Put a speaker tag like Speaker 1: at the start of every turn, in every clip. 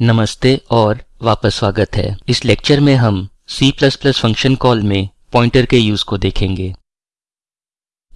Speaker 1: नमस्ते और वापस स्वागत है। इस लेक्चर में हम C++ फ़ंक्शन कॉल में पॉइंटर के यूज़ को देखेंगे।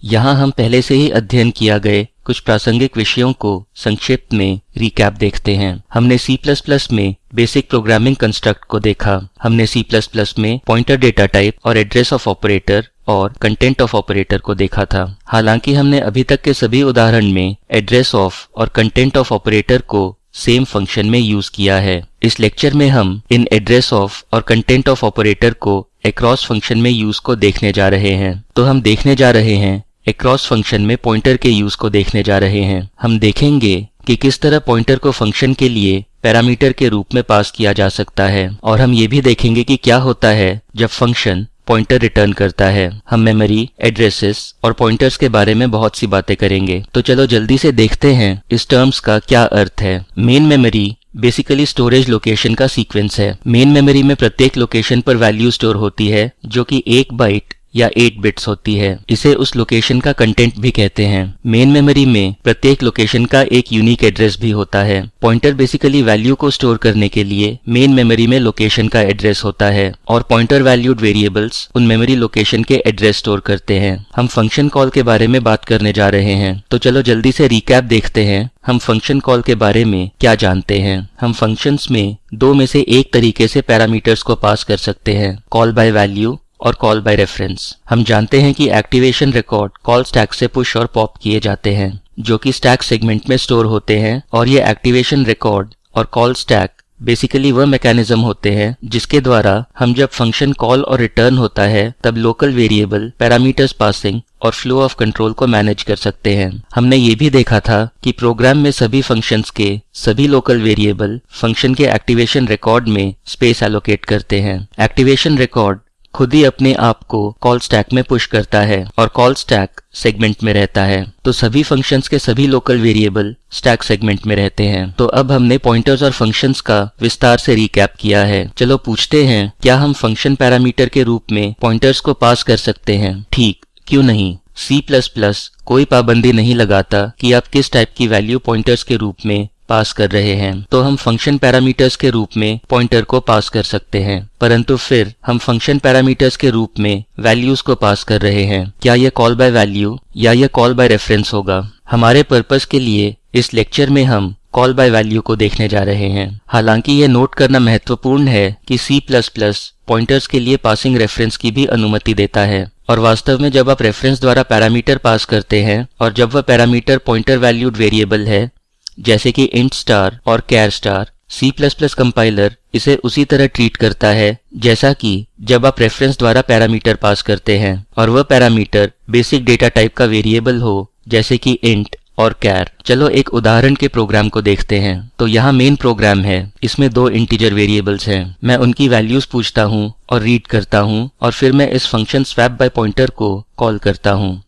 Speaker 1: यहाँ हम पहले से ही अध्ययन किया गए कुछ प्रासंगिक विषयों को संक्षिप्त में रिकैप देखते हैं। हमने C++ में बेसिक प्रोग्रामिंग कंस्ट्रक्ट को देखा। हमने C++ में पॉइंटर डेटा टाइप और एड्रेस ऑफ़ ऑपरेटर और कंटेंट ऑफ़ ऑपरेटर को देखा था। हालाँकि हमने अभी तक के सभी उदाहरण में एड्रेस ऑफ़ और कंटेंट ऑफ़ ऑपरेटर को सेम फ़ंक्शन में यूज़ किया है। इस लेक्चर में हम इन एड्रेस ऑफ़ और कंटेंट ऑफ़ ऑपरेटर को एक्रॉस फ़ंक्शन में यूज़ को देखने जा रहे हैं। तो हम देखने जा रहे हैं एक्रॉस फ़ंक्शन में पॉइंटर के यूज़ को देखने जा रहे हैं। हम देखेंगे कि किस तरह पॉइंटर को फ़ंक्शन के लिए पैरामीटर के रूप में पास किया जा सकता है। और हम ये भी देखेंगे कि क्या होता है जब फ़ंक्शन पॉइंटर रिटर्न करता है। हम मेमोरी एड्रेसेस और पॉइंटर्स के बारे में बहुत सी बातें करेंगे। तो चलो जल्दी से देखते हैं इस टर्म्स का क्या अर्थ है। Main memory basically storage location का सीक्वेंस है। मेन मेमोरी में प्रत्येक लोकेशन पर वैल्यू स्टोर होती है, जो कि एक बाइट या 8 बिट्स होती है, इसे उस लोकेशन का कंटेंट भी कहते हैं। मेन मेमोरी में प्रत्येक लोकेशन का एक यूनिक एड्रेस भी होता है। पॉइंटर बेसिकली वैल्यू को स्टोर करने के लिए मेन मेमोरी में लोकेशन का एड्रेस होता है और पॉइंटर वैल्यूड वेरिएबल्स उन मेमोरी लोकेशन के एड्रेस स्टोर करते हैं। हम फ़ंक्शन कॉल के बारे में बात करने जा रहे हैं। तो चलो जल्दी से रिकैप देखते हैं। हम फ़ंक्शन कॉल के बारे में क्या जानते हैं। हम फ़ंक्शंस में दो में से एक तरीके से पैरामीटर्स को पास कर सकते हैं। कॉल बाय वैल्यू और कॉल बाय रेफरेंस हम जानते हैं कि एक्टिवेशन रिकॉर्ड कॉल स्टैक से पुश और पॉप किए जाते हैं, जो कि स्टैक सेगमेंट में स्टोर होते हैं, और ये एक्टिवेशन रिकॉर्ड और कॉल स्टैक बेसिकली वह मैकेनिज्म होते हैं, जिसके द्वारा हम जब फ़ंक्शन कॉल और रिटर्न होता है, तब लोकल वेरिएबल पैरामीटर्स पासिंग और फ्लो ऑफ़ कंट्रोल को मैनेज कर सकते हैं। हमने ये भी देखा था कि प्रोग्राम में सभी फ़ंक्शंस के सभी लोकल वेरिएबल फ़ंक्शन के एक्टिवेशन रिकॉर्ड में स्पेस एलोकेट करते हैं। एक्टिवेशन रिकॉर्ड खुद ही अपने आप को कॉल स्टैक में पुश करता है और कॉल स्टैक सेगमेंट में रहता है। तो सभी फ़ंक्शंस के सभी लोकल वेरिएबल स्टैक सेगमेंट में रहते हैं। तो अब हमने पॉइंटर्स और फ़ंक्शंस का विस्तार से रिकैप किया है। चलो पूछते हैं, क्या हम फ़ंक्शन पैरामीटर के रूप में पॉइंटर्स को पास कर सकते हैं? ठीक, क्यों नहीं? C++ कोई पाबंदी नहीं लगाता कि आप किस टाइप की वैल्यू पॉइंटर्स के रूप में पास कर रहे हैं तो हम फ़ंक्शन पैरामीटर्स के रूप में पॉइंटर को पास कर सकते हैं। परंतु फिर हम फ़ंक्शन पैरामीटर्स के रूप में वैल्यूज़ को पास कर रहे हैं। क्या यह कॉल बाय वैल्यू या यह कॉल बाय रेफरेंस होगा? हमारे पर्पज के लिए इस लेक्चर में हम कॉल बाय वैल्यू को देखने जा रहे हैं। हालाँकि यह नोट करना महत्वपूर्ण है कि C++ पॉइंटर्स के लिए पासिंग रेफरेंस की भी अनुमति देता है। और वास्तव में जब आप रेफरेंस द्वारा पैरामीटर पास करते हैं और जब वह पैरामीटर पॉइंटर वैल्यूड वेरिएबल है जैसे कि इंट स्टार और कैर स्टार C++ कंपाइलर इसे उसी तरह ट्रीट करता है, जैसा कि जब आप रेफरेंस द्वारा पैरामीटर पास करते हैं और वह पैरामीटर बेसिक डेटा टाइप का वेरिएबल हो, जैसे कि इंट और कैर चलो एक उदाहरण के प्रोग्राम को देखते हैं। तो यहाँ मेन प्रोग्राम है। इसमें दो इंटीजर वेरिएबल्स हैं। मैं उनकी वैल्यूज़ पूछता हूँ और रीड करता हूँ और फिर मैं इस फ़ंक्शन स्वैप बाय पॉइंटर को कॉल करता हूँ।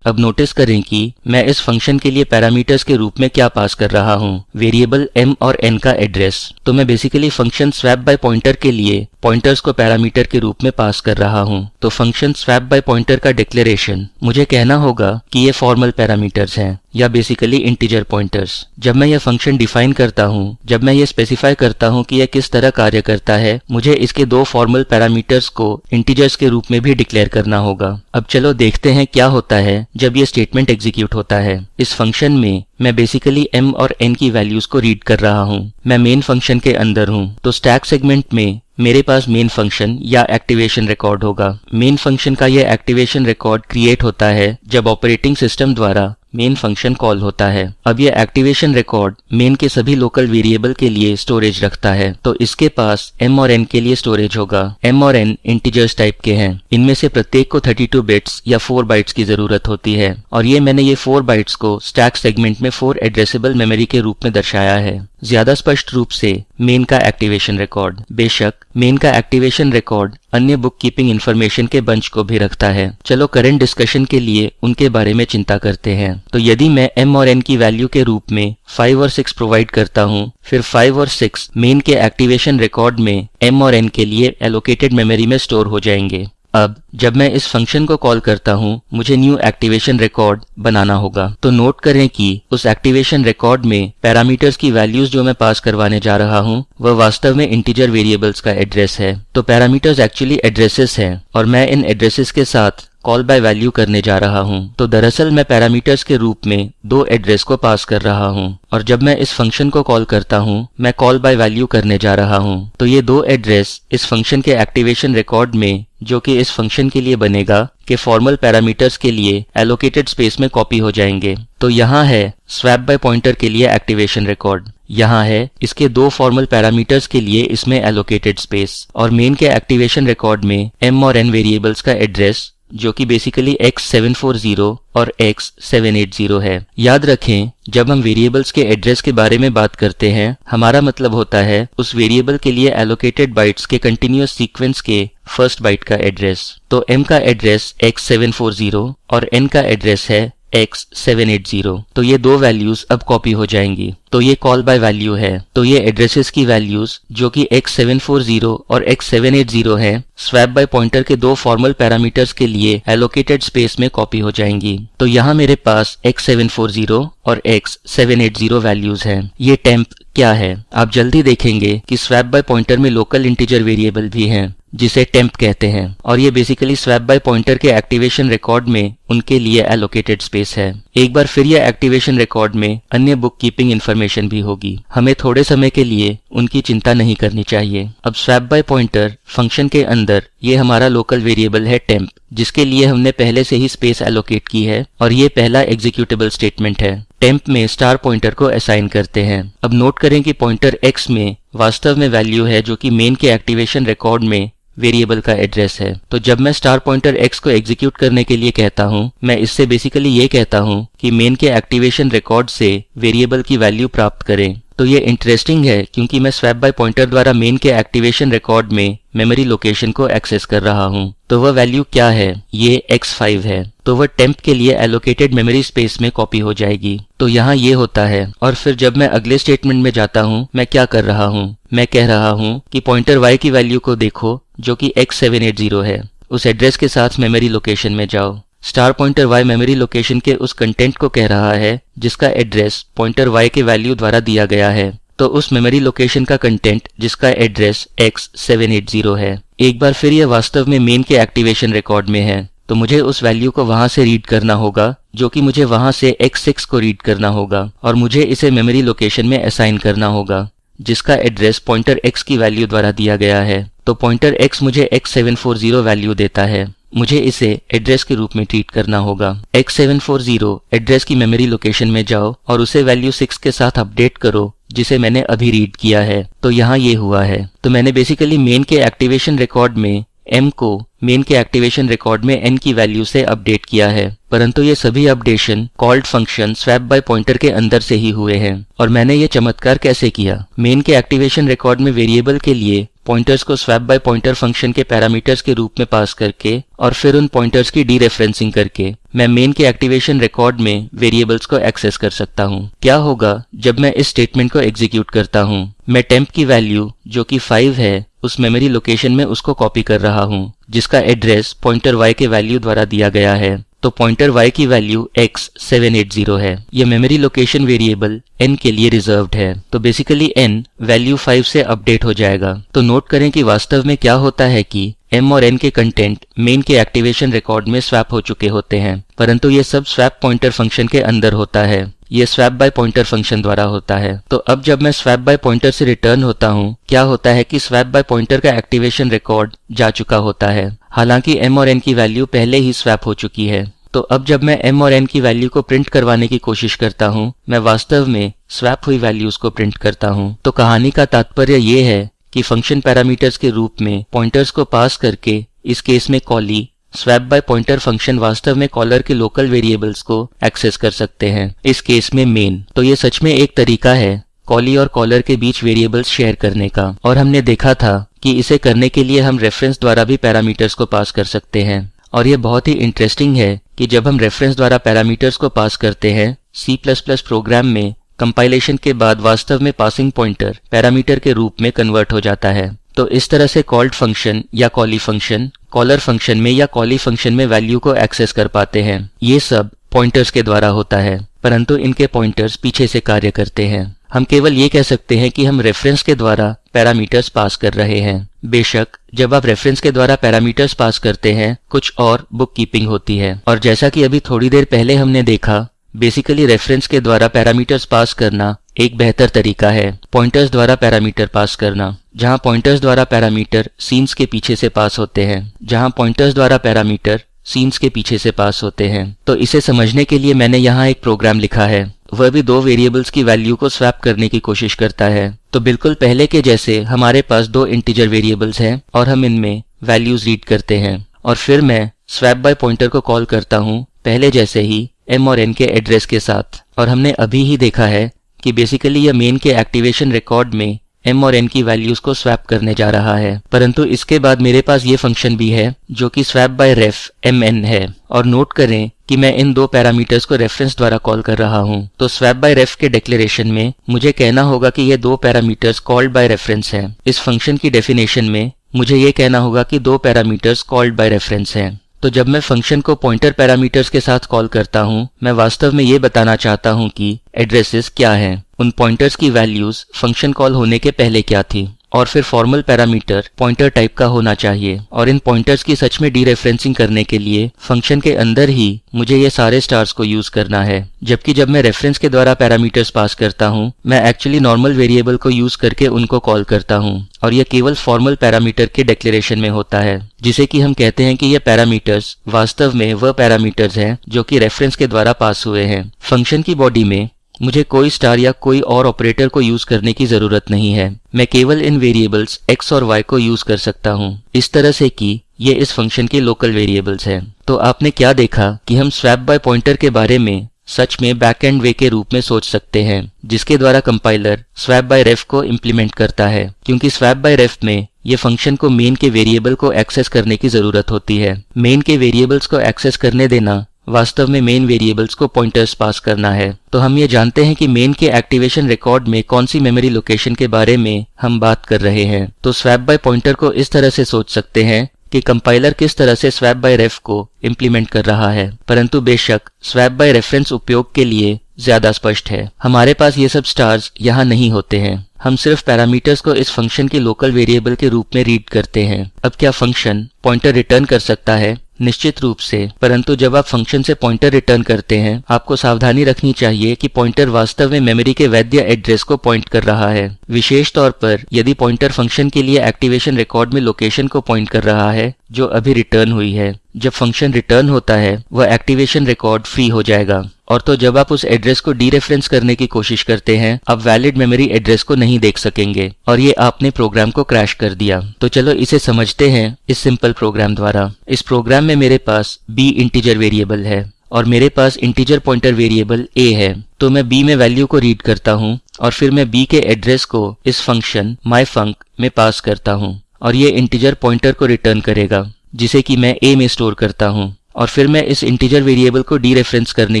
Speaker 1: अब नोटिस करें कि मैं इस फ़ंक्शन के लिए पैरामीटर्स के रूप में क्या पास कर रहा हूँ। वेरिएबल m और n का एड्रेस तो मैं basically function swap by pointer के लिए पॉइंटर्स को पैरामीटर के रूप में पास कर रहा हूँ। तो फ़ंक्शन स्वैप बाय पॉइंटर का डिक्लेरेशन मुझे कहना होगा कि ये फॉर्मल पैरामीटर्स हैं, या बेसिकली इंटीजर पॉइंटर्स जब मैं यह फ़ंक्शन डिफाइन करता हूँ, जब मैं ये स्पेसिफाई करता हूँ कि यह किस तरह कार्य करता है, मुझे इसके दो फॉर्मल पैरामीटर्स को इंटीजर्स के रूप में भी डिक्लेयर करना होगा। अब चलो देखते हैं क्या होता है जब ये स्टेटमेंट एग्जीक्यूट होता है। इस फ़ंक्शन में मैं बेसिकली m और n की वैल्यूज़ को रीड कर रहा हूँ। मैं मेन फ़ंक्शन के अंदर हूँ। तो स्टैक सेगमेंट में मेरे पास मेन फ़ंक्शन या एक्टिवेशन रिकॉर्ड होगा। मेन फ़ंक्शन का यह एक्टिवेशन रिकॉर्ड क्रिएट होता है जब ऑपरेटिंग सिस्टम द्वारा मेन फ़ंक्शन कॉल होता है। अब यह एक्टिवेशन रिकॉर्ड मेन के सभी लोकल वेरिएबल के लिए स्टोरेज रखता है। तो इसके पास m और n के लिए स्टोरेज होगा। m और n इंटीजर्स टाइप के हैं। इनमें से प्रत्येक को 32 बिट्स या 4 बाइट्स की ज़रूरत होती है। और ये मैंने ये 4 बाइट्स को स्टैक सेगमेंट में 4 एड्रेसेबल मेमोरी के रूप में दर्शाया है। ज़्यादा स्पष्ट रूप से मेन का एक्टिवेशन रिकॉर्ड बेशक मेन का एक्टिवेशन रिकॉर्ड अन्य बुक कीपिंग इन्फॉर्मेशन के बंच को भी रखता है। चलो करंट डिस्कशन के लिए उनके बारे में चिंता करते हैं। तो यदि मैं एम और एन की वैल्यू के रूप में फाइव और सिक्स प्रोवाइड करता हूँ, फिर फाइव और सिक्स मेन के एक्टिवेशन रिकॉर्ड में एम और एन के लिए एलोकेटेड मेमोरी में स्टोर हो जाएँगे। अब जब मैं इस फ़ंक्शन को कॉल करता हूँ, मुझे न्यू एक्टिवेशन रिकॉर्ड बनाना होगा। तो नोट करें कि उस एक्टिवेशन रिकॉर्ड में पैरामीटर्स की वैल्यूज़ जो मैं पास करवाने जा रहा हूँ, वह वास्तव में इंटीजर वेरिएबल्स का एड्रेस है। तो पैरामीटर्स एक्चुअली एड्रेसेस हैं, और मैं इन एड्रेसेस के साथ कॉल बाय वैल्यू करने जा रहा हूँ। तो दरअसल मैं पैरामीटर्स के रूप में दो एड्रेस को पास कर रहा हूँ, और जब मैं इस फ़ंक्शन को कॉल करता हूँ, मैं कॉल बाय वैल्यू करने जा रहा हूँ। तो ये दो एड्रेस इस फ़ंक्शन के एक्टिवेशन रिकॉर्ड में जो कि इस फ़ंक्शन के लिए बनेगा के फॉर्मल पैरामीटर्स के लिए एलोकेटेड स्पेस में कॉपी हो जाएँगे। तो यहाँ है स्वैप बाय पॉइंटर के लिए एक्टिवेशन रिकॉर्ड यहाँ है इसके दो फॉर्मल पैरामीटर्स के लिए इसमें एलोकेटेड स्पेस और मेन के एक्टिवेशन रिकॉर्ड में एम और एन वेरिएबल्स का एड्रेस जो कि बेसिकली x740 और x780 है। याद रखें, जब हम वेरिएबल्स के एड्रेस के बारे में बात करते हैं, हमारा मतलब होता है उस वेरिएबल के लिए एलोकेटेड बाइट्स के कंटिन्यूस सीक्वेंस के फ़र्स्ट बाइट का एड्रेस तो m का एड्रेस x740 और n का एड्रेस है x780 तो ये दो वैल्यूज़ अब कॉपी हो जाएँगी। तो ये कॉल बाय वैल्यू है। तो ये एड्रेसेस की वैल्यूज़ जो कि x740 और x780 है स्वैप बाय पॉइंटर के दो फॉर्मल पैरामीटर्स के लिए एलोकेटेड स्पेस में कॉपी हो जाएँगी। तो यहाँ मेरे पास x740 और x780 वैल्यूज़ हैं। ये टेम्प क्या है? आप जल्दी देखेंगे कि स्वैप बाय पॉइंटर में लोकल इंटीजर वेरिएबल भी है, जिसे टेम्प कहते हैं। और ये बेसिकली स्वैप बाय पॉइंटर के एक्टिवेशन रिकॉर्ड में उनके लिए एलोकेटेड स्पेस है। एक बार फिर यह एक्टिवेशन रिकॉर्ड में अन्य बुक कीपिंग इन्फॉर्मेशन भी होगी। हमें थोड़े समय के लिए उनकी चिंता नहीं करनी चाहिए। अब स्वैप बाय पॉइंटर फ़ंक्शन के अंदर ये हमारा लोकल वेरिएबल है टेम्प जिसके लिए हमने पहले से ही स्पेस एलोकेट की है और ये पहला एग्जीक्यूटेबल स्टेटमेंट है। टेम्प में स्टार पॉइंटर को असाइन करते हैं। अब नोट करें कि पॉइंटर एक्स में वास्तव में वैल्यू है जो कि मेन के एक्टिवेशन रिकॉर्ड में वेरिएबल का एड्रेस है। तो जब मैं स्टार पॉइंटर एक्स को एग्जीक्यूट करने के लिए कहता हूँ, मैं इससे बेसिकली ये कहता हूँ कि मेन के एक्टिवेशन रिकॉर्ड से वेरिएबल की वैल्यू प्राप्त करें। तो ये इंटरेस्टिंग है क्योंकि मैं स्वैप बाय पॉइंटर द्वारा मेन के एक्टिवेशन रिकॉर्ड में मेमोरी लोकेशन को एक्सेस कर रहा हूँ। तो वह वैल्यू क्या है? ये x5 है। तो वह टेम्प के लिए एलोकेटेड मेमोरी स्पेस में कॉपी हो जाएगी। तो यहाँ ये होता है। और फिर जब मैं अगले स्टेटमेंट में जाता हूँ, मैं क्या कर रहा हूँ? मैं कह रहा हूँ कि पॉइंटर y की वैल्यू को देखो। जो कि x780 है। उस एड्रेस के साथ मेमोरी लोकेशन में जाओ। Star pointer y memory location के उस कंटेंट को कह रहा है, जिसका एड्रेस पॉइंटर y के वैल्यू द्वारा दिया गया है। तो उस मेमोरी लोकेशन का कंटेंट जिसका एड्रेस x780 है। एक बार फिर यह वास्तव में मेन के एक्टिवेशन रिकॉर्ड में है। तो मुझे उस वैल्यू को वहाँ से रीड करना होगा, जो कि मुझे वहाँ से x6 को रीड करना होगा, और मुझे इसे मेमोरी लोकेशन में असाइन करना होगा, जिसका एड्रेस पॉइंटर x की वैल्यू द्वारा दिया गया है। तो पॉइंटर x मुझे x740 वैल्यू देता है। मुझे इसे एड्रेस के रूप में ट्रीट करना होगा। X740 एड्रेस की मेमोरी लोकेशन में जाओ और उसे वैल्यू 6 के साथ अपडेट करो, जिसे मैंने अभी रीड किया है। तो यहाँ ये हुआ है। तो मैंने बेसिकली मेन के एक्टिवेशन रिकॉर्ड में m को मेन के एक्टिवेशन रिकॉर्ड में n की वैल्यू से अपडेट किया है, परंतु ये सभी updation called function swap by pointer के अंदर से ही हुए हैं, और मैंने ये चमत्कार कैसे किया? मेन के एक्टिवेशन रिकॉर्ड में वेरिएबल के लिए पॉइंटर्स को स्वैप बाय पॉइंटर फ़ंक्शन के पैरामीटर्स के रूप में पास करके और फिर उन पॉइंटर्स की डी रेफरेंसिंग करके मैं मेन के एक्टिवेशन रिकॉर्ड में वेरिएबल्स को एक्सेस कर सकता हूँ। क्या होगा जब मैं इस स्टेटमेंट को एग्जीक्यूट करता हूँ? मैं टेम्प की वैल्यू जो कि 5 है उस मेमोरी लोकेशन में उसको कॉपी कर रहा हूँ, जिसका एड्रेस पॉइंटर y के वैल्यू द्वारा दिया गया है। तो पॉइंटर y की वैल्यू x780 है। ये मेमोरी लोकेशन वेरिएबल n के लिए रिजर्व्ड है। तो बेसिकली n वैल्यू 5 से अपडेट हो जाएगा। तो नोट करें कि वास्तव में क्या होता है कि m और n के कंटेंट मेन के एक्टिवेशन रिकॉर्ड में स्वैप हो चुके होते हैं, परंतु ये सब स्वैप पॉइंटर फ़ंक्शन के अंदर होता है। ये स्वैप बाय पॉइंटर फ़ंक्शन द्वारा होता है। तो अब जब मैं स्वैप बाय पॉइंटर से रिटर्न होता हूँ, क्या होता है कि स्वैप बाय पॉइंटर का एक्टिवेशन रिकॉर्ड जा चुका होता है। हालाँकि m और n की वैल्यू पहले ही स्वैप हो चुकी है। तो अब जब मैं m और n की वैल्यू को प्रिंट करवाने की कोशिश करता हूँ, मैं वास्तव में स्वैप हुई वैल्यूज़ को प्रिंट करता हूँ। तो कहानी का तात्पर्य ये है कि फ़ंक्शन पैरामीटर्स के रूप में पॉइंटर्स को पास करके इस केस में callee swap by pointer function वास्तव में कॉलर के लोकल वेरिएबल्स को एक्सेस कर सकते हैं। इस केस में मेन तो ये सच में एक तरीका है कॉली और कॉलर के बीच वेरिएबल्स शेयर करने का। और हमने देखा था कि इसे करने के लिए हम रेफरेंस द्वारा भी पैरामीटर्स को पास कर सकते हैं। और ये बहुत ही इंटरेस्टिंग है कि जब हम रेफरेंस द्वारा पैरामीटर्स को पास करते हैं, C++ प्रोग्राम में कंपाइलेशन के बाद वास्तव में पासिंग पॉइंटर पैरामीटर के रूप में कन्वर्ट हो जाता है। तो इस तरह से कॉल्ड फ़ंक्शन या कॉली फ़ंक्शन कॉलर फ़ंक्शन में या कॉली फ़ंक्शन में वैल्यू को एक्सेस कर पाते हैं। ये सब पॉइंटर्स के द्वारा होता है, परंतु इनके पॉइंटर्स पीछे से कार्य करते हैं। हम केवल ये कह सकते हैं कि हम रेफरेंस के द्वारा पैरामीटर्स पास कर रहे हैं। बेशक, जब आप रेफरेंस के द्वारा पैरामीटर्स पास करते हैं, कुछ और बुक कीपिंग होती है। और जैसा कि अभी थोड़ी देर पहले हमने देखा बेसिकली रेफरेंस के द्वारा पैरामीटर्स पास करना एक बेहतर तरीका है। पॉइंटर्स द्वारा पैरामीटर पास करना, जहाँ पॉइंटर्स द्वारा पैरामीटर सीन्स के पीछे से पास होते हैं, जहाँ पॉइंटर्स द्वारा पैरामीटर सीन्स के पीछे से पास होते हैं। तो इसे समझने के लिए मैंने यहाँ एक प्रोग्राम लिखा है। वह भी दो वेरिएबल्स की वैल्यू को स्वैप करने की कोशिश करता है। तो बिल्कुल पहले के जैसे हमारे पास दो इंटीजर वेरिएबल्स हैं और हम इनमें वैल्यूज़ रीड करते हैं। और फिर मैं स्वैप बाय पॉइंटर को कॉल करता हूँ, पहले जैसे ही एम और एन के एड्रेस के साथ। और हमने अभी ही देखा है कि बेसिकली यह मेन के एक्टिवेशन रिकॉर्ड में एम और एन की वैल्यूज़ को स्वैप करने जा रहा है। परंतु इसके बाद मेरे पास ये फ़ंक्शन भी है, जो कि swap by ref M N है। और नोट करें कि मैं इन दो पैरामीटर्स को रेफरेंस द्वारा कॉल कर रहा हूँ। तो स्वैप बाय रेफ के डिक्लेरेशन में मुझे कहना होगा कि ये दो पैरामीटर्स कॉल्ड बाय रेफरेंस हैं। इस फ़ंक्शन की डेफिनेशन में मुझे ये कहना होगा कि दो पैरामीटर्स कॉल्ड बाय रेफरेंस हैं। तो जब मैं फ़ंक्शन को पॉइंटर पैरामीटर्स के साथ कॉल करता हूँ, मैं वास्तव में ये बताना चाहता हूँ कि एड्रेसेस क्या हैं। उन पॉइंटर्स की वैल्यूज़ फ़ंक्शन कॉल होने के पहले क्या थी? और फिर फॉर्मल पैरामीटर पॉइंटर टाइप का होना चाहिए। और इन पॉइंटर्स की सच में डीरेफरेंसिंग करने के लिए फ़ंक्शन के अंदर ही मुझे ये सारे स्टार्स को यूज़ करना है। जबकि जब मैं रेफरेंस के द्वारा पैरामीटर्स पास करता हूँ, मैं एक्चुअली नॉर्मल वेरिएबल को यूज़ करके उनको कॉल करता हूँ। और यह केवल फॉर्मल पैरामीटर के डिक्लेरेशन में होता है, जिसे कि हम कहते हैं कि ये पैरामीटर्स वास्तव में वह पैरामीटर्स हैं जो कि रेफरेंस के द्वारा पास हुए हैं। फ़ंक्शन की बॉडी में मुझे कोई स्टार या कोई और ऑपरेटर को यूज़ करने की ज़रूरत नहीं है। मैं केवल इन वेरिएबल्स x और y को यूज़ कर सकता हूँ। इस तरह से कि ये इस फ़ंक्शन के लोकल वेरिएबल्स हैं। तो आपने क्या देखा कि हम स्वैप बाय पॉइंटर के बारे में सच में बैक एंड वे के रूप में सोच सकते हैं, जिसके द्वारा कंपाइलर स्वैप बाय रेफ को इम्प्लीमेंट करता है। क्योंकि स्वैप बाय रेफ में ये फ़ंक्शन को मेन के वेरिएबल को एक्सेस करने की ज़रूरत होती है। मेन के वेरिएबल्स को एक्सेस करने देना वास्तव में मेन वेरिएबल्स को पॉइंटर्स पास करना है। तो हम ये जानते हैं कि मेन के एक्टिवेशन रिकॉर्ड में कौन सी मेमोरी लोकेशन के बारे में हम बात कर रहे हैं। तो स्वैप बाय पॉइंटर को इस तरह से सोच सकते हैं कि कंपाइलर किस तरह से स्वैप बाय रेफ को इम्प्लीमेंट कर रहा है। परंतु बेशक स्वैप बाय रेफरेंस उपयोग के लिए ज़्यादा स्पष्ट है। हमारे पास ये सब स्टार्स यहाँ नहीं होते हैं। हम सिर्फ़ पैरामीटर्स को इस फ़ंक्शन के लोकल वेरिएबल के रूप में रीड करते हैं। अब क्या फ़ंक्शन पॉइंटर रिटर्न कर सकता है? निश्चित रूप से। परंतु जब आप फ़ंक्शन से पॉइंटर रिटर्न करते हैं, आपको सावधानी रखनी चाहिए कि पॉइंटर वास्तव में मेमोरी के वैद्य एड्रेस को पॉइंट कर रहा है। विशेष तौर पर, यदि पॉइंटर फ़ंक्शन के लिए एक्टिवेशन रिकॉर्ड में लोकेशन को पॉइंट कर रहा है जो अभी रिटर्न हुई है। जब फ़ंक्शन रिटर्न होता है, वह एक्टिवेशन रिकॉर्ड फ्री हो जाएगा। और तो जब आप उस एड्रेस को डीरेफरेंस करने की कोशिश करते हैं, आप वैलिड मेमोरी एड्रेस को नहीं देख सकेंगे। और ये आपने प्रोग्राम को क्रैश कर दिया। तो चलो इसे समझते हैं इस सिंपल प्रोग्राम द्वारा। इस प्रोग्राम में मेरे पास बी इंटीजर वेरिएबल है और मेरे पास इंटीजर पॉइंटर वेरिएबल ए है। तो मैं बी में वैल्यू को रीड करता हूँ और फिर मैं बी के एड्रेस को इस फ़ंक्शन माई फंक में पास करता हूँ। और ये इंटीजर पॉइंटर को रिटर्न करेगा, जिसे कि मैं ए में स्टोर करता हूँ। और फिर मैं इस इंटीजर वेरिएबल को डी रेफरेंस करने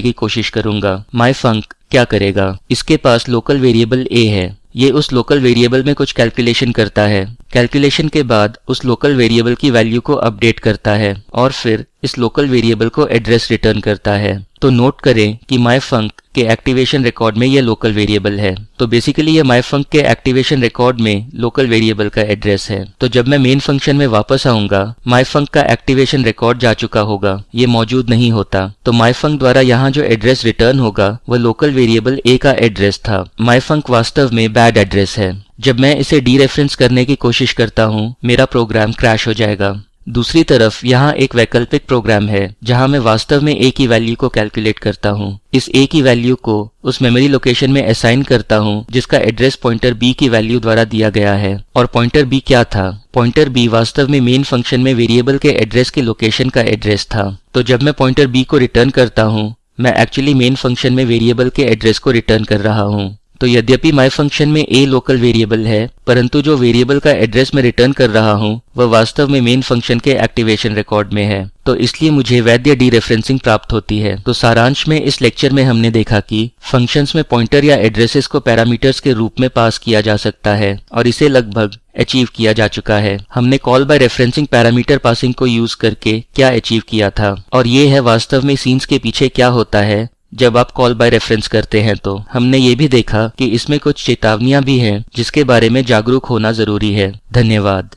Speaker 1: की कोशिश करूँगा। माई फंक क्या करेगा? इसके पास लोकल वेरिएबल ए है। ये उस लोकल वेरिएबल में कुछ कैलकुलेशन करता है। कैलकुलेशन के बाद उस लोकल वेरिएबल की वैल्यू को अपडेट करता है और फिर इस लोकल वेरिएबल को एड्रेस रिटर्न करता है। तो नोट करें कि माई फंक के एक्टिवेशन रिकॉर्ड में यह लोकल वेरिएबल है। तो बेसिकली ये माई फंक के एक्टिवेशन रिकॉर्ड में लोकल वेरिएबल का एड्रेस है। तो जब मैं मेन फ़ंक्शन में वापस आऊँगा माई फंक का एक्टिवेशन रिकॉर्ड जा चुका होगा। ये मौजूद नहीं होता। तो माई फंक द्वारा यहाँ जो एड्रेस रिटर्न होगा, वह लोकल वेरिएबल ए का एड्रेस था। माई फंक वास्तव में बैड एड्रेस है। जब मैं इसे डी रेफरेंस करने की कोशिश करता हूँ, मेरा प्रोग्राम क्रैश हो जाएगा। दूसरी तरफ़, यहाँ एक वैकल्पिक प्रोग्राम है, जहाँ मैं वास्तव में ए की वैल्यू को कैलकुलेट करता हूँ। इस ए की वैल्यू को उस मेमोरी लोकेशन में असाइन करता हूँ, जिसका एड्रेस पॉइंटर बी की वैल्यू द्वारा दिया गया है। और पॉइंटर बी क्या था? पॉइंटर बी वास्तव में मेन फ़ंक्शन में वेरिएबल के एड्रेस के लोकेशन का एड्रेस था। तो जब मैं पॉइंटर बी को रिटर्न करता हूँ, मैं एक्चुअली मेन फ़ंक्शन में वेरिएबल के एड्रेस को रिटर्न कर रहा हूँ। तो यद्यपि माई फ़ंक्शन में a लोकल वेरिएबल है, परंतु जो वेरिएबल का एड्रेस मैं रिटर्न कर रहा हूँ, वह वास्तव में मेन फ़ंक्शन के एक्टिवेशन रिकॉर्ड में है। तो इसलिए मुझे वैद्य डी रेफरेंसिंग प्राप्त होती है। तो सारांश में इस लेक्चर में हमने देखा कि फ़ंक्शंस में पॉइंटर या एड्रेसेस को पैरामीटर्स के रूप में पास किया जा सकता है, और इसे लगभग अचीव किया जा चुका है। हमने call by referencing parameter passing को यूज़ करके क्या अचीव किया था, और ये है वास्तव में सीन्स के पीछे क्या होता है जब आप कॉल बाय रेफरेंस करते हैं तो हमने ये भी देखा कि इसमें कुछ चेतावनियाँ भी हैं जिसके बारे में जागरूक होना ज़रूरी है। धन्यवाद।